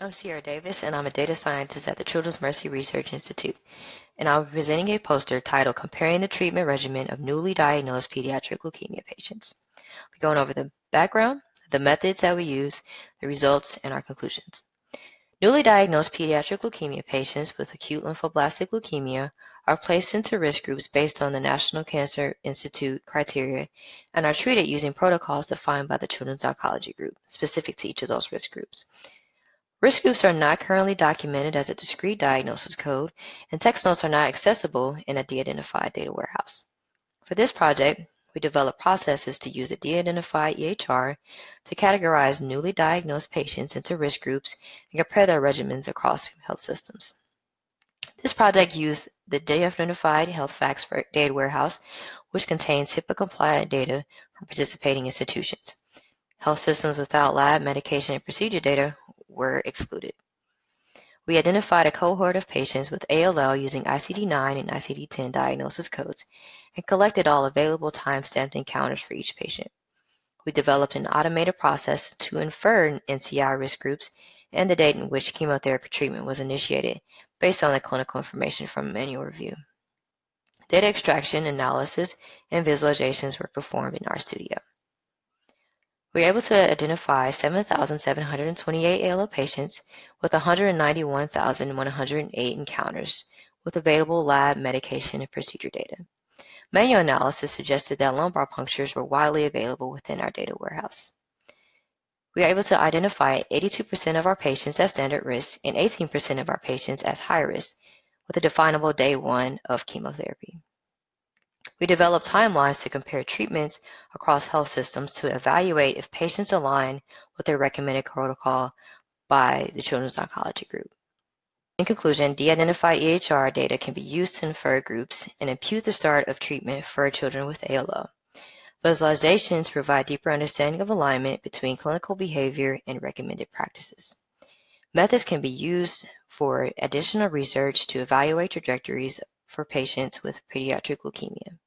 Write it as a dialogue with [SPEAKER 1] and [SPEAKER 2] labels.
[SPEAKER 1] I'm Sierra Davis, and I'm a data scientist at the Children's Mercy Research Institute, and I'll be presenting a poster titled Comparing the Treatment Regimen of Newly Diagnosed Pediatric Leukemia Patients. We're going over the background, the methods that we use, the results, and our conclusions. Newly diagnosed pediatric leukemia patients with acute lymphoblastic leukemia are placed into risk groups based on the National Cancer Institute criteria and are treated using protocols defined by the Children's Oncology Group, specific to each of those risk groups. Risk groups are not currently documented as a discrete diagnosis code, and text notes are not accessible in a de-identified data warehouse. For this project, we developed processes to use a de-identified EHR to categorize newly diagnosed patients into risk groups and compare their regimens across health systems. This project used the de-identified health facts data warehouse, which contains HIPAA-compliant data from participating institutions. Health systems without lab, medication, and procedure data were excluded. We identified a cohort of patients with ALL using ICD-9 and ICD-10 diagnosis codes and collected all available time-stamped encounters for each patient. We developed an automated process to infer NCI risk groups and the date in which chemotherapy treatment was initiated based on the clinical information from manual review. Data extraction, analysis, and visualizations were performed in RStudio. We were able to identify 7,728 ALL patients with 191,108 encounters with available lab, medication, and procedure data. Manual analysis suggested that lumbar punctures were widely available within our data warehouse. We were able to identify 82% of our patients as standard risk and 18% of our patients as high risk with a definable day one of chemotherapy. We developed timelines to compare treatments across health systems to evaluate if patients align with their recommended protocol by the Children's Oncology Group. In conclusion, de-identified EHR data can be used to infer groups and impute the start of treatment for children with ALL. Visualizations provide deeper understanding of alignment between clinical behavior and recommended practices. Methods can be used for additional research to evaluate trajectories for patients with pediatric leukemia.